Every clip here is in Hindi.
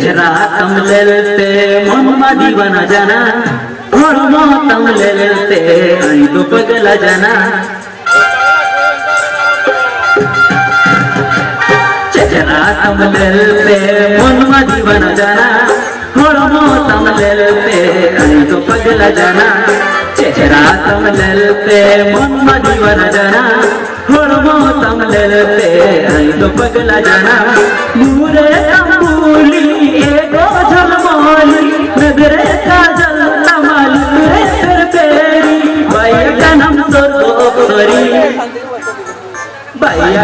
जरा तम ले लेते मम्मा दीवाना जाना और मो तम ले लेते आई तो पगला जाना। जरा तम ले लेते मम्मा दीवाना जाना और मो तम ले लेते आई तो पगला जाना। चेहरा तम ले लेते मम्मा दीवाना जाना और मो तम ले लेते आई तो पगला जाना। मुरे तम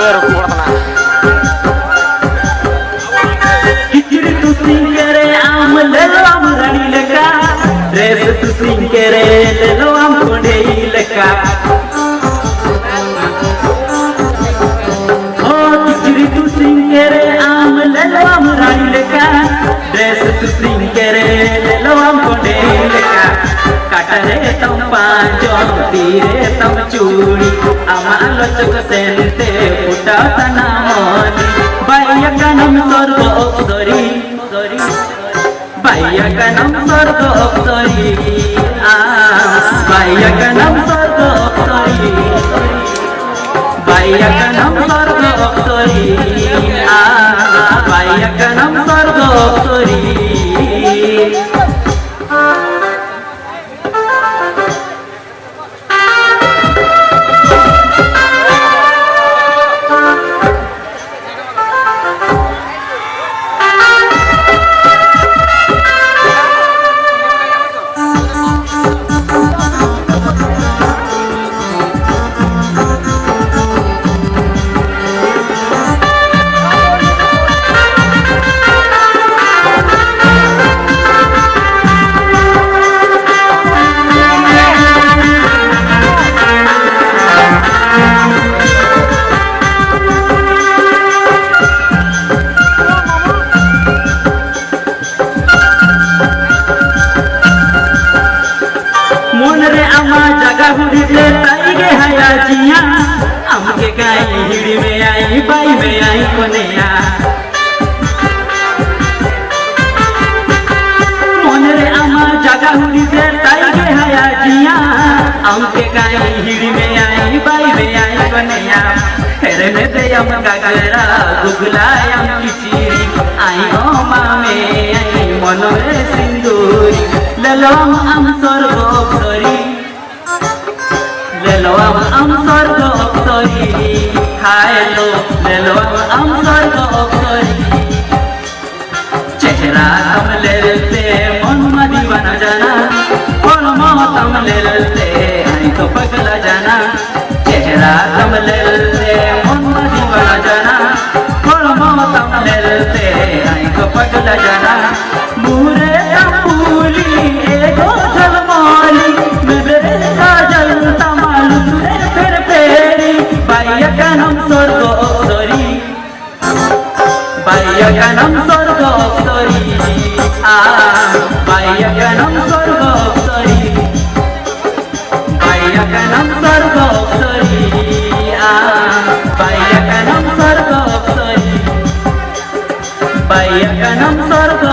berpurna Katare tam panjom tire tam churi Ama lochok sente puta tanamoni Baya kanam sorgo sorry sorry Baya kanam sorgo sorry ah Baya kanam sorgo sorry Baya kanam sorgo sorry ah Baya kanam के हराजिया हमके गाय हिड़ी में आई, बाई में आई कोनेया। मन रे अमा जगा हुनी से ताई के हराजिया हमके गाय हिड़ी में आई, बाई में आई कोनेया। फेरे में दे हम गगरा गुगलाय हम किचीरी आई ओ मामे आई मन रे सिंदूरी। ललो हम सरो lelo am am sorgo oksori Haelo lelo am am sorgo oksori Chehra tam lelte mon ma divana jana Mon mo tam lelte hai to pagla jana Chehra tam lelte यज्ञनं स्वर्ग अप्सरी आ यज्ञनं स्वर्ग अप्सरी यज्ञनं स्वर्ग अप्सरी आ यज्ञनं स्वर्ग अप्सरी यज्ञनं स्वर्ग